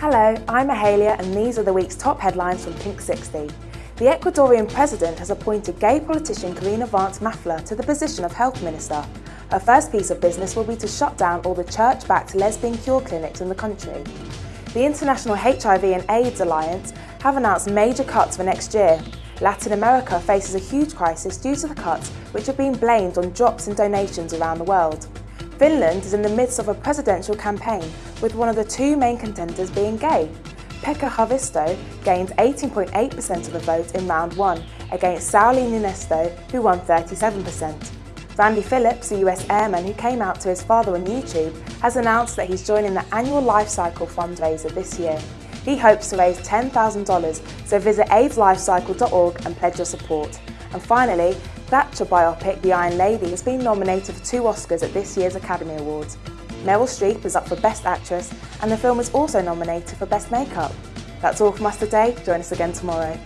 Hello, I'm Mahalia and these are the week's top headlines from Pink 60. The Ecuadorian president has appointed gay politician Carina Vance Mafla to the position of health minister. Her first piece of business will be to shut down all the church-backed lesbian cure clinics in the country. The International HIV and AIDS Alliance have announced major cuts for next year. Latin America faces a huge crisis due to the cuts which have been blamed on drops in donations around the world. Finland is in the midst of a presidential campaign with one of the two main contenders being gay. Pekka Haavisto gained 18.8% of the vote in round one against Sauli Niinisto, who won 37%. Randy Phillips, a US airman who came out to his father on YouTube, has announced that he's joining the annual Life Cycle fundraiser this year. He hopes to raise $10,000, so visit AIDSLifecycle.org and pledge your support. And finally, Thatcher biopic The Iron Lady has been nominated for two Oscars at this year's Academy Awards. Meryl Streep is up for Best Actress and the film is also nominated for Best Makeup. That's all from us today, join us again tomorrow.